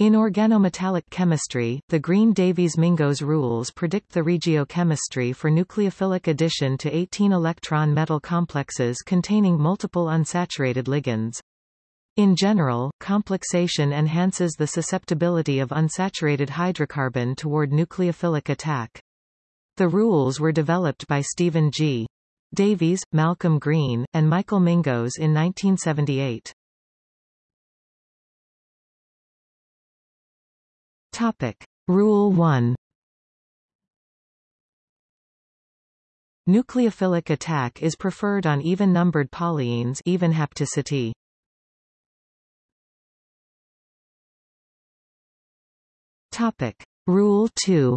In organometallic chemistry, the Green-Davies-Mingos rules predict the regiochemistry for nucleophilic addition to 18-electron metal complexes containing multiple unsaturated ligands. In general, complexation enhances the susceptibility of unsaturated hydrocarbon toward nucleophilic attack. The rules were developed by Stephen G. Davies, Malcolm Green, and Michael Mingos in 1978. Topic. Rule 1 Nucleophilic attack is preferred on even-numbered polyenes even hapticity. Topic. Rule 2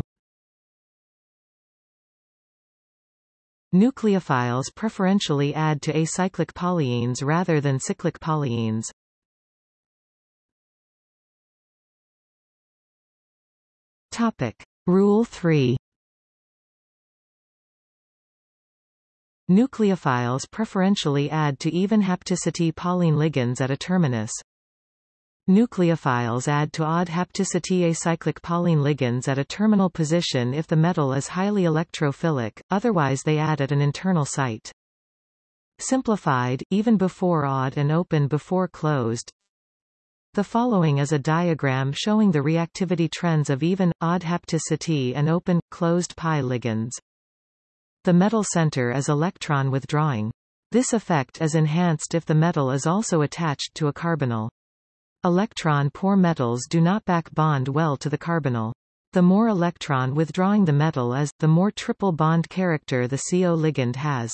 Nucleophiles preferentially add to acyclic polyenes rather than cyclic polyenes. Topic. Rule 3 Nucleophiles preferentially add to even hapticity polyenyl ligands at a terminus. Nucleophiles add to odd hapticity acyclic polyenyl ligands at a terminal position if the metal is highly electrophilic, otherwise they add at an internal site. Simplified, even before odd and open before closed, the following is a diagram showing the reactivity trends of even, odd hapticity and open, closed pi ligands. The metal center is electron withdrawing. This effect is enhanced if the metal is also attached to a carbonyl. Electron-poor metals do not back bond well to the carbonyl. The more electron withdrawing the metal is, the more triple bond character the CO ligand has.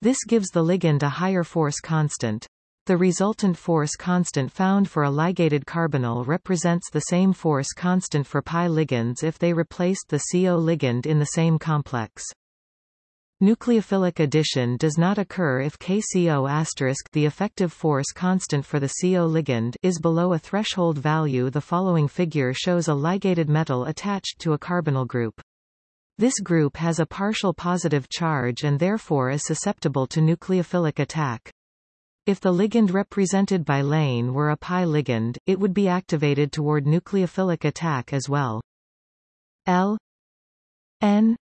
This gives the ligand a higher force constant. The resultant force constant found for a ligated carbonyl represents the same force constant for pi ligands if they replaced the CO ligand in the same complex. Nucleophilic addition does not occur if KCO** the effective force constant for the CO ligand is below a threshold value The following figure shows a ligated metal attached to a carbonyl group. This group has a partial positive charge and therefore is susceptible to nucleophilic attack. If the ligand represented by lane were a pi ligand, it would be activated toward nucleophilic attack as well. L N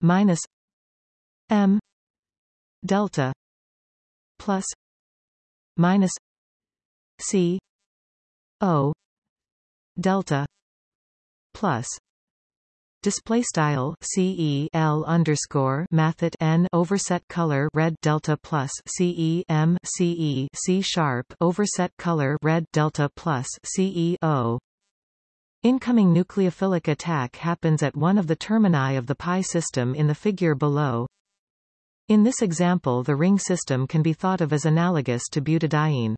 minus M delta plus minus C O delta plus display style ce l underscore mathet n overset color red delta plus ce m ce c sharp overset color red delta plus ce o Incoming nucleophilic attack happens at one of the termini of the pi system in the figure below. In this example the ring system can be thought of as analogous to butadiene.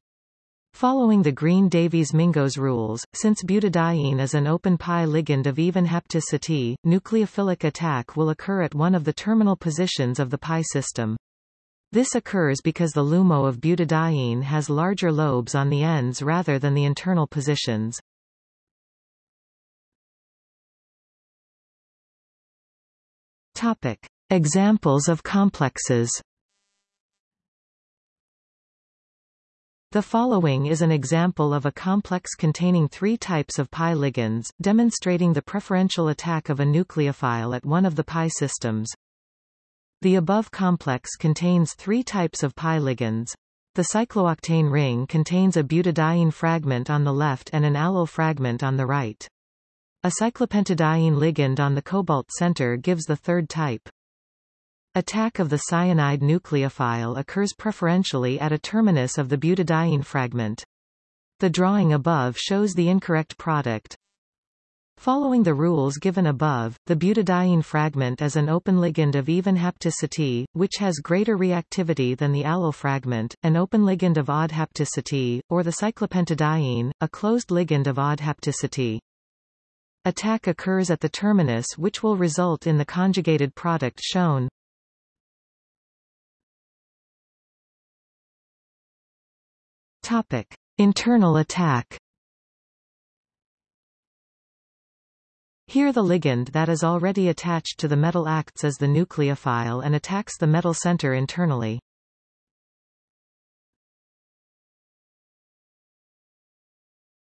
Following the Green-Davies-Mingos rules, since butadiene is an open pi ligand of even hapticity, nucleophilic attack will occur at one of the terminal positions of the pi system. This occurs because the LUMO of butadiene has larger lobes on the ends rather than the internal positions. Topic. Examples of complexes The following is an example of a complex containing three types of pi ligands, demonstrating the preferential attack of a nucleophile at one of the pi systems. The above complex contains three types of pi ligands. The cyclooctane ring contains a butadiene fragment on the left and an allyl fragment on the right. A cyclopentadiene ligand on the cobalt center gives the third type. Attack of the cyanide nucleophile occurs preferentially at a terminus of the butadiene fragment. The drawing above shows the incorrect product. Following the rules given above, the butadiene fragment is an open ligand of even hapticity, which has greater reactivity than the allyl fragment, an open ligand of odd hapticity, or the cyclopentadiene, a closed ligand of odd hapticity. Attack occurs at the terminus which will result in the conjugated product shown. Topic. Internal attack Here the ligand that is already attached to the metal acts as the nucleophile and attacks the metal center internally.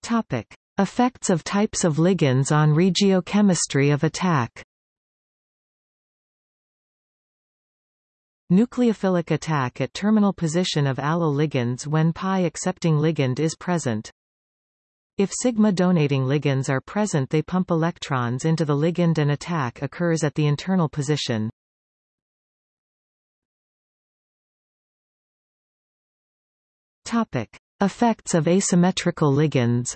Topic. Effects of types of ligands on regiochemistry of attack Nucleophilic attack at terminal position of allyl ligands when pi-accepting ligand is present. If sigma-donating ligands are present they pump electrons into the ligand and attack occurs at the internal position. Topic. Effects of asymmetrical ligands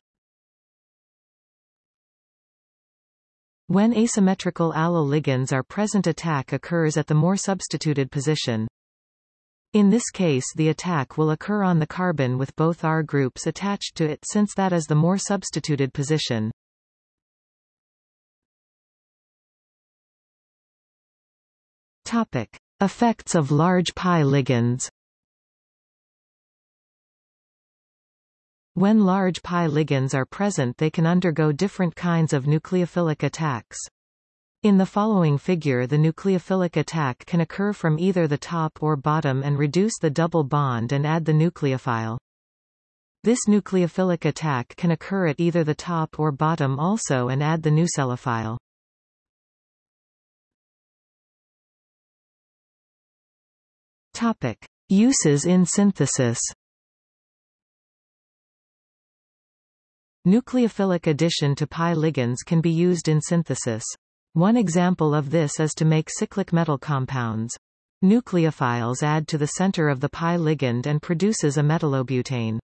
When asymmetrical allyl ligands are present attack occurs at the more substituted position. In this case the attack will occur on the carbon with both R groups attached to it since that is the more substituted position. Topic. Effects of large pi ligands When large pi ligands are present they can undergo different kinds of nucleophilic attacks. In the following figure the nucleophilic attack can occur from either the top or bottom and reduce the double bond and add the nucleophile. This nucleophilic attack can occur at either the top or bottom also and add the nucleophile. Topic. Uses in synthesis Nucleophilic addition to pi ligands can be used in synthesis. One example of this is to make cyclic metal compounds. Nucleophiles add to the center of the pi ligand and produces a metallobutane.